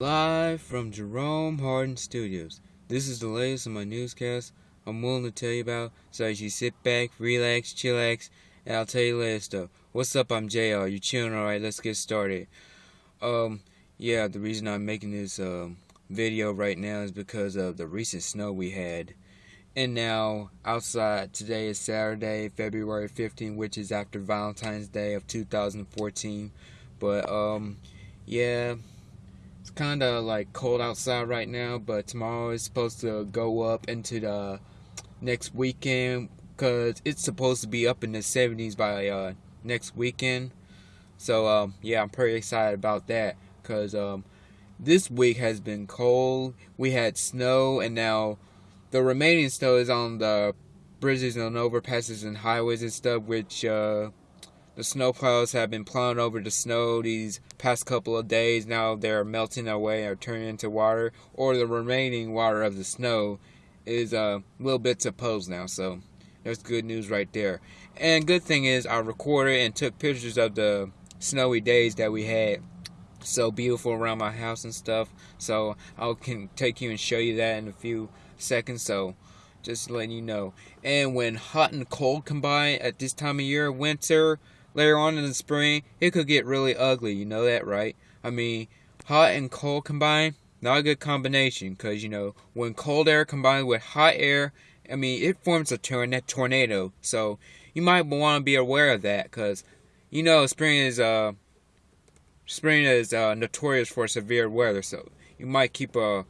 Live from Jerome Hardin Studios. This is the latest in my newscast I'm willing to tell you about, so as you sit back, relax, chillax, and I'll tell you latest stuff. What's up? I'm JR. You chilling? Alright, let's get started. Um, yeah, the reason I'm making this um, video right now is because of the recent snow we had. And now, outside, today is Saturday, February 15, which is after Valentine's Day of 2014. But, um, yeah it's kind of like cold outside right now, but tomorrow is supposed to go up into the next weekend because it's supposed to be up in the 70s by uh, next weekend. So um, yeah, I'm pretty excited about that because um, this week has been cold. We had snow, and now the remaining snow is on the bridges and overpasses and highways and stuff, which uh, the snowplows have been plowing over the snow these past couple of days. Now they're melting away or turning into water, or the remaining water of the snow is uh, little bit of pose now. So there's good news right there. And good thing is I recorded and took pictures of the snowy days that we had. So beautiful around my house and stuff. So I can take you and show you that in a few seconds. So just letting you know. And when hot and cold combine at this time of year, winter, later on in the spring, it could get really ugly. You know that, right? I mean, hot and cold combined, not a good combination because, you know, when cold air combined with hot air, I mean, it forms a tornado. So you might want to be aware of that because, you know, spring is, uh, spring is uh, notorious for severe weather. So you might keep a,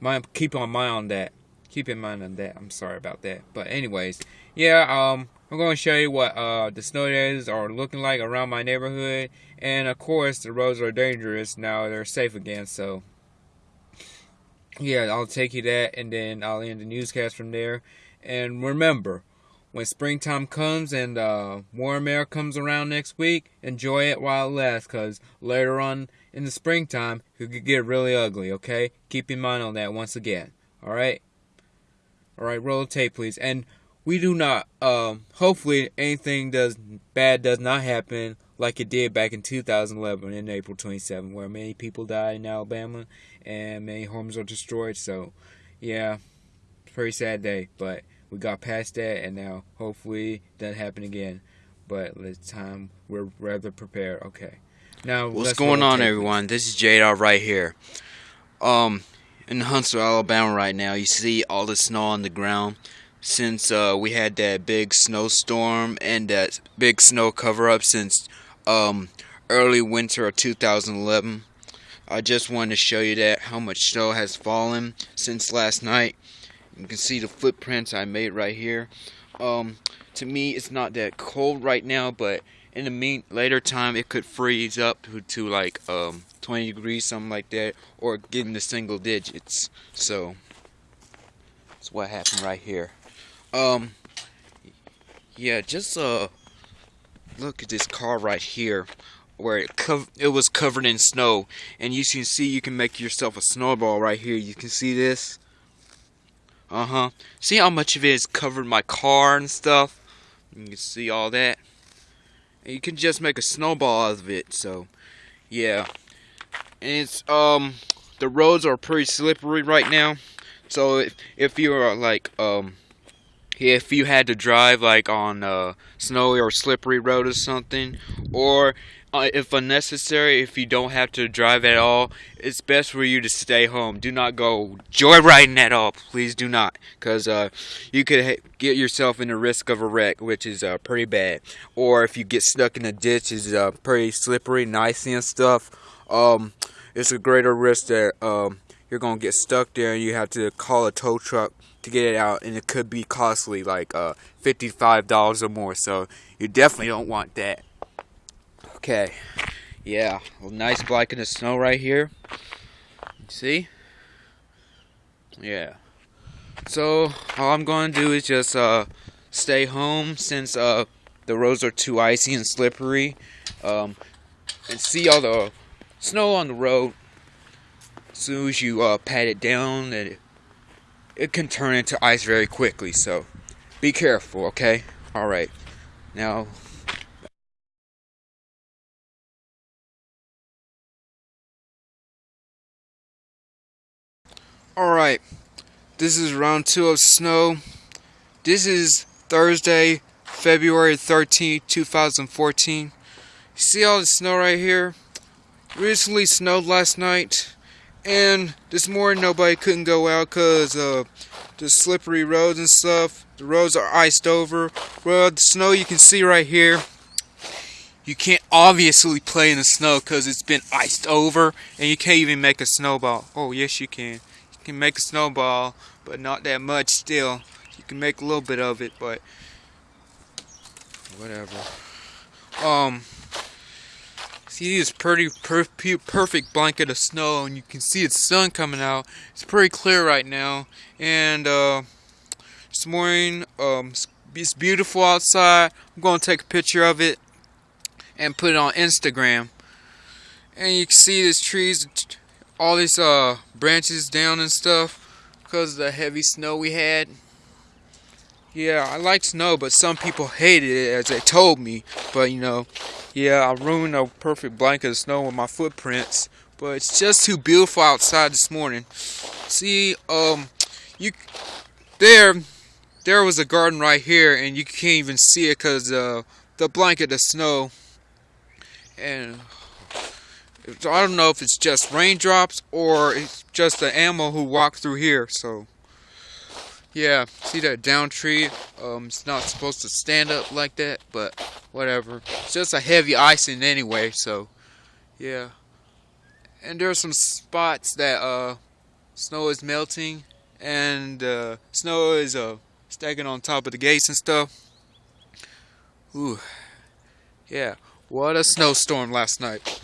mind, keep on mind on that. Keep in mind on that. I'm sorry about that. But anyways, yeah, um, I'm going to show you what uh, the snow days are looking like around my neighborhood. And of course, the roads are dangerous. Now they're safe again. So, yeah, I'll take you that and then I'll end the newscast from there. And remember, when springtime comes and uh, warm air comes around next week, enjoy it while it lasts because later on in the springtime, it could get really ugly, okay? Keep in mind on that once again. Alright? Alright, roll the tape, please. And we do not um hopefully anything does bad does not happen like it did back in 2011 in April 27 where many people died in Alabama and many homes are destroyed. So yeah pretty sad day but we got past that and now hopefully doesn't happen again. But this time we're rather prepared. Okay. Now what's going on everyone? This is Jada right here. Um in Huntsville Alabama right now you see all the snow on the ground since uh, we had that big snowstorm and that big snow cover up since um, early winter of 2011. I just wanted to show you that how much snow has fallen since last night. You can see the footprints I made right here. Um, to me, it's not that cold right now, but in the mean later time, it could freeze up to, to like um, 20 degrees, something like that, or get into single digits. So that's what happened right here. Um, yeah, just uh, look at this car right here, where it cov it was covered in snow, and you can see you can make yourself a snowball right here. You can see this. Uh huh. See how much of it is covered my car and stuff. You can see all that. And you can just make a snowball out of it. So, yeah. And it's um, the roads are pretty slippery right now. So if if you're like um if you had to drive like on a snowy or slippery road or something or uh, if unnecessary if you don't have to drive at all it's best for you to stay home. Do not go joyriding at all. Please do not. Because uh, you could get yourself in the risk of a wreck which is uh, pretty bad. Or if you get stuck in a ditch is uh, pretty slippery and icy and stuff um, it's a greater risk that um, you're gonna get stuck there and you have to call a tow truck to get it out and it could be costly like uh, $55 or more. So you definitely don't want that. Okay. Yeah. A nice black in the snow right here. See? Yeah. So all I'm to do is just uh, stay home since uh, the roads are too icy and slippery um, and see all the snow on the road as soon as you uh, pat it down it it can turn into ice very quickly. So be careful, okay? All right. Now, Alright, this is round two of snow. This is Thursday, February 13, 2014. See all the snow right here? Recently snowed last night, and this morning nobody couldn't go out because uh, the slippery roads and stuff. The roads are iced over. Well, the snow you can see right here. You can't obviously play in the snow because it's been iced over, and you can't even make a snowball. Oh, yes, you can You can make a snowball, but not that much still. You can make a little bit of it, but whatever. Um, see this pretty per perfect blanket of snow, and you can see the sun coming out. It's pretty clear right now, and uh, this morning, um, it's beautiful outside. I'm gonna take a picture of it and put it on Instagram. And you can see these trees all these uh, branches down and stuff because of the heavy snow we had. Yeah, I like snow, but some people hated it as they told me. But you know, yeah, I ruined a perfect blanket of snow with my footprints. But it's just too beautiful outside this morning. See, um, you there, there was a garden right here, and you can't even see it because uh, the blanket of snow. And I don't know if it's just raindrops or it's just the animal who walked through here. So, yeah, see that down tree? Um, it's not supposed to stand up like that, but whatever. It's just a heavy icing anyway, so yeah. And there are some spots that uh, snow is melting, and uh, snow is uh, stacking on top of the gates and stuff. Ooh, yeah. What a snowstorm last night.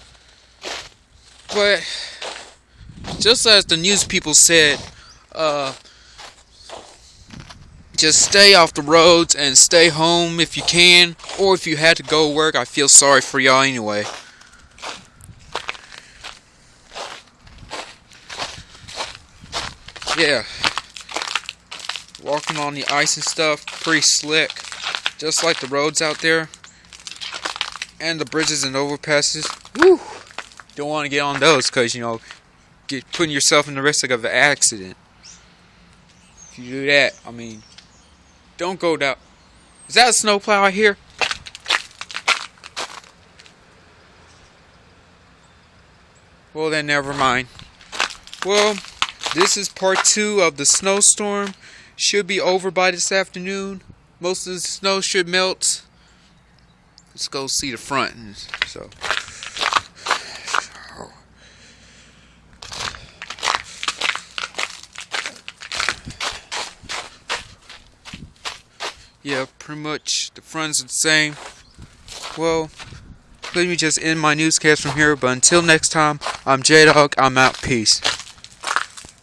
But just as the news people said, uh, just stay off the roads and stay home if you can, or if you had to go work, I feel sorry for y'all anyway. Yeah. Walking on the ice and stuff, pretty slick. Just like the roads out there. And the bridges and overpasses. Woo! don't want to get on those because you know get putting yourself in the risk of an accident if you do that i mean don't go down. Is that a snowplow out here well then never mind. Well this is part two of the snowstorm. Should be over by this afternoon. Most of the snow should melt. Let's go see the front. So yeah, pretty much the front's are the same. Well, let me just end my newscast from here, but until next time, I'm J-Dog, I'm out, peace.